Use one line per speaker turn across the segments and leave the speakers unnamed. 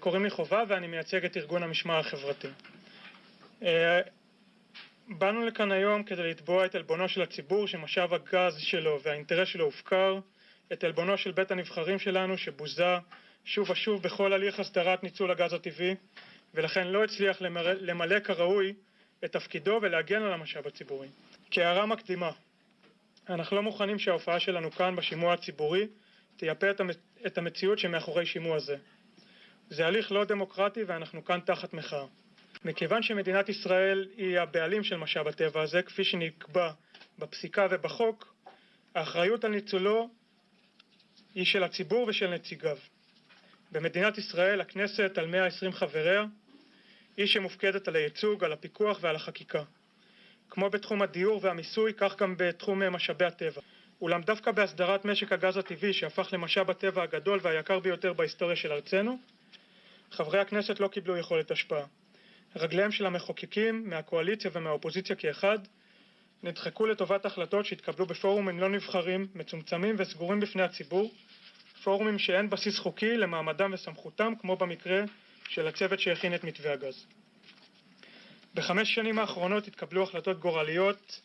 קוראים לי חובה ואני מייצג את ארגון המשמר החברתי. באנו לכאן היום כדי לתבוע את עלבונו של הציבור שמשאב הגז שלו והאינטרס שלו הופקר, את עלבונו של בית הנבחרים שלנו שבוזה שוב ושוב בכל הליך הסדרת ניצול הגז הטבעי ולכן לא הצליח למלא כראוי את תפקידו ולהגן על המשאב הציבורי. כהערה מקדימה, אנחנו לא מוכנים שההופעה שלנו כאן בשימוע הציבורי תייפה את המציאות שמאחורי שימוע זה. זה הליך לא דמוקרטי ואנחנו כאן תחת מחאה. מכיוון שמדינת ישראל היא הבעלים של משאב הטבע הזה, כפי שנקבע בפסיקה ובחוק, האחריות על ניצולו היא של הציבור ושל נציגיו. במדינת ישראל, הכנסת על 120 חבריה, היא שמופקדת על הייצוג, על הפיקוח ועל החקיקה. כמו בתחום הדיור והמיסוי, כך גם בתחום משאבי הטבע. אולם דווקא בהסדרת משק הגז הטבעי, שהפך למשאב הטבע הגדול והיקר ביותר בהיסטוריה של ארצנו, חברי הכנסת לא קיבלו יכולת השפעה. רגליהם של המחוקקים, מהקואליציה ומהאופוזיציה כאחד, נדחקו לטובת החלטות שהתקבלו בפורומים לא נבחרים, מצומצמים וסגורים בפני הציבור, פורומים שאין בסיס חוקי למעמדם וסמכותם, כמו במקרה של הצוות שהכין את מתווה הגז. בחמש שנים האחרונות התקבלו החלטות גורליות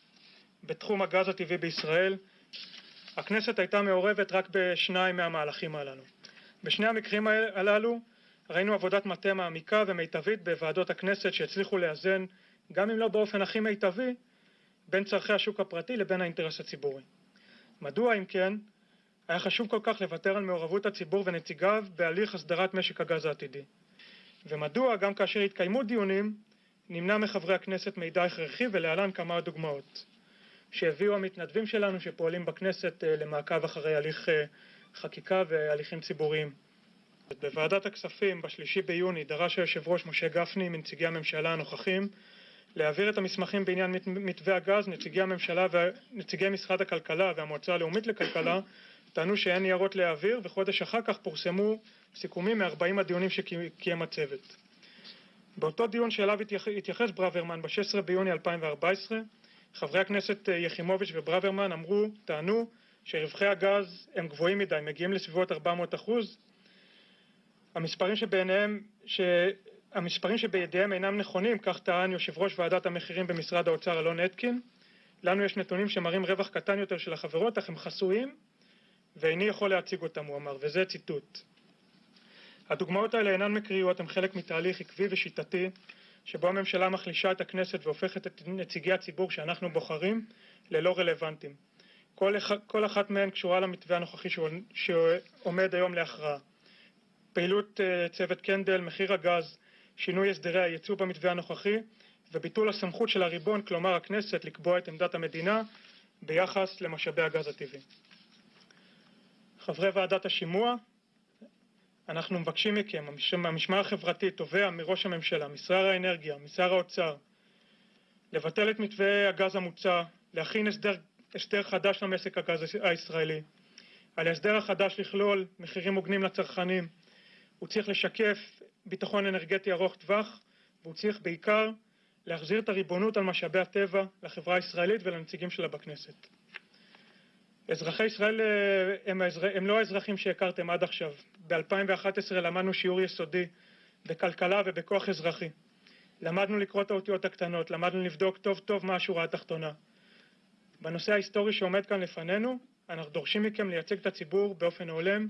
בתחום הגז הטבעי בישראל. הכנסת הייתה מעורבת רק בשניים מהמהלכים הללו. בשני המקרים הללו ראינו עבודת מטה מעמיקה ומיטבית בוועדות הכנסת שהצליחו לאזן, גם אם לא באופן הכי מיטבי, בין צורכי השוק הפרטי לבין האינטרס הציבורי. מדוע, אם כן, היה חשוב כל כך לוותר על מעורבות הציבור ונציגיו בהליך הסדרת משק הגז העתידי? ומדוע, גם כאשר התקיימו דיונים, נמנע מחברי הכנסת מידע הכרחי ולהלן כמה דוגמאות שהביאו המתנדבים שלנו שפועלים בכנסת למעקב אחרי הליך חקיקה והליכים ציבוריים. בוועדת הכספים בשלישי ביוני דרש היושב ראש משה גפני מנציגי הממשלה הנוכחים להעביר את המסמכים בעניין מתווה הגז, נציגי הממשלה ונציגי משרד הכלכלה והמועצה הלאומית לכלכלה טענו שאין ניירות להעביר וחודש אחר כך פורסמו סיכומים מ-40 הדיונים שקיים הצוות. באותו דיון שאליו התייחס ברוורמן ב-16 ביוני 2014 חברי הכנסת יחימוביץ' וברוורמן אמרו, טענו שרווחי הגז הם גבוהים מדי, מגיעים לסביבות 400 אחוז המספרים שבידיהם אינם נכונים, כך טען יושב ראש ועדת המחירים במשרד האוצר אלון אתקין. לנו יש נתונים שמראים רווח קטן יותר של החברות, אך הם חסויים, ואיני יכול להציג אותם, הוא אמר, וזה ציטוט. הדוגמאות האלה אינן מקריות, הן חלק מתהליך עקבי ושיטתי, שבו הממשלה מחלישה את הכנסת והופכת את נציגי הציבור שאנחנו בוחרים ללא רלוונטיים. כל, כל אחת מהן קשורה למתווה הנוכחי שעומד היום להכרעה. פעילות צוות קנדל, מחיר הגז, שינוי הסדרי הייצוא במתווה הנוכחי וביטול הסמכות של הריבון, כלומר הכנסת, לקבוע את עמדת המדינה ביחס למשאבי הגז הטבעי. חברי ועדת השימוע, אנחנו מבקשים מכם, המשמר החברתי תובע מראש הממשלה, משר האנרגיה, משר האוצר, לבטל את מתווה הגז המוצע, להכין הסדר, הסדר חדש למשק הגז הישראלי, על ההסדר החדש לכלול מחירים הוגנים לצרכנים, הוא צריך לשקף ביטחון אנרגטי ארוך טווח, והוא צריך בעיקר להחזיר את הריבונות על משאבי הטבע לחברה הישראלית ולנציגים שלה בכנסת. אזרחי ישראל הם, הם לא האזרחים שהכרתם עד עכשיו. ב-2011 למדנו שיעור יסודי בכלכלה ובכוח אזרחי. למדנו לקרוא את האותיות הקטנות, למדנו לבדוק טוב טוב מה השורה התחתונה. בנושא ההיסטורי שעומד כאן לפנינו, אנחנו דורשים מכם לייצג את הציבור באופן הולם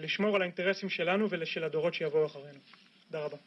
ולשמור על האינטרסים שלנו ושל הדורות שיבואו אחרינו. תודה רבה.